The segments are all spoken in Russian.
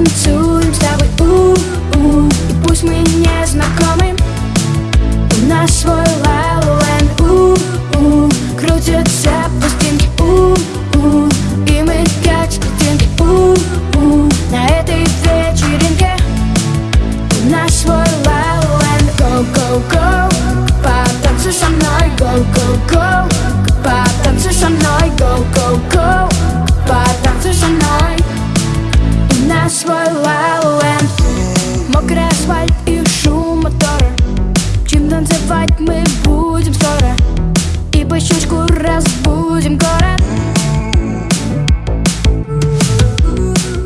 Танцуем с тобой, у -у. И пусть мы не знакомы У нас свой Лауленд, у -у -у. Крутится свой лауэнд Мокрый асфальт и шум мотора Чем танцевать мы будем скоро? И по щучку разбудим город.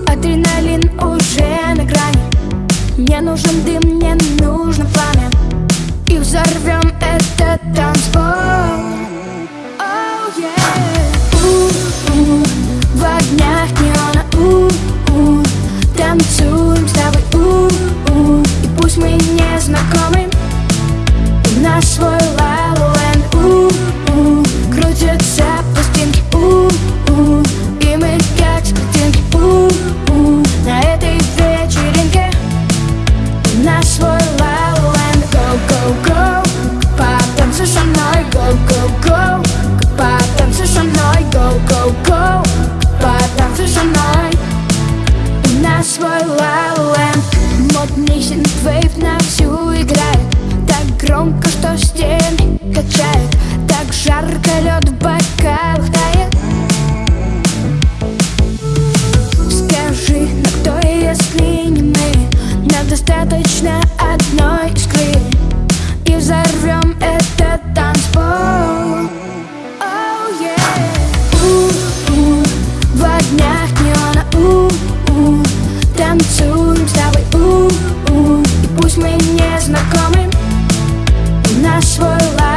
Адреналин уже на грани. Мне нужен дым, мне нужно пламя. И взорвем этот танц. Танцуем с тобой, у-у И пусть мы не знакомы У нас свой лалоленд Модный синтвейв на всю играет. Так громко, что стены качает Так жарко лед в бокалах тает. Скажи, но кто если не мы? Нам достаточно одной незнакомым. И наш свой лад